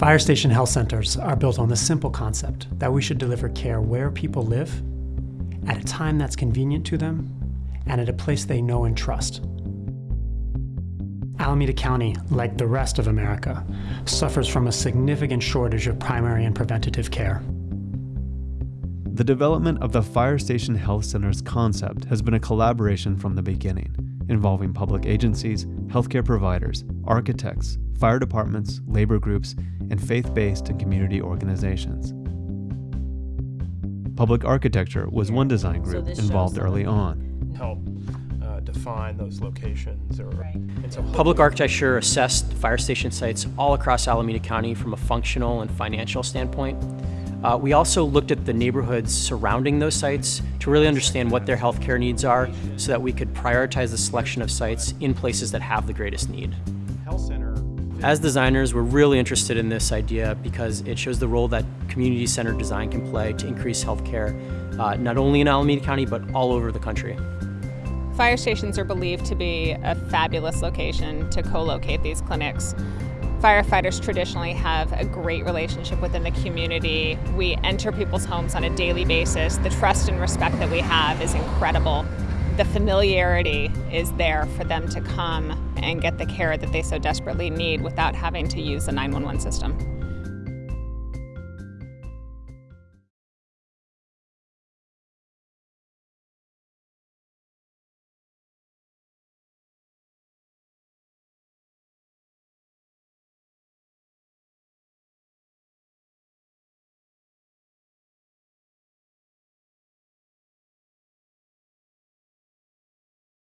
Fire station health centers are built on the simple concept that we should deliver care where people live, at a time that's convenient to them, and at a place they know and trust. Alameda County, like the rest of America, suffers from a significant shortage of primary and preventative care. The development of the Fire Station Health Center's concept has been a collaboration from the beginning, involving public agencies, healthcare providers, architects, fire departments, labor groups, and faith-based and community organizations. Public architecture was one design group this involved early on. help uh, define those locations or, and so Public architecture assessed fire station sites all across Alameda County from a functional and financial standpoint. Uh, we also looked at the neighborhoods surrounding those sites to really understand what their healthcare needs are so that we could prioritize the selection of sites in places that have the greatest need. As designers, we're really interested in this idea because it shows the role that community-centered design can play to increase healthcare, uh, not only in Alameda County, but all over the country. Fire stations are believed to be a fabulous location to co-locate these clinics. Firefighters traditionally have a great relationship within the community. We enter people's homes on a daily basis. The trust and respect that we have is incredible. The familiarity is there for them to come and get the care that they so desperately need without having to use the 911 system.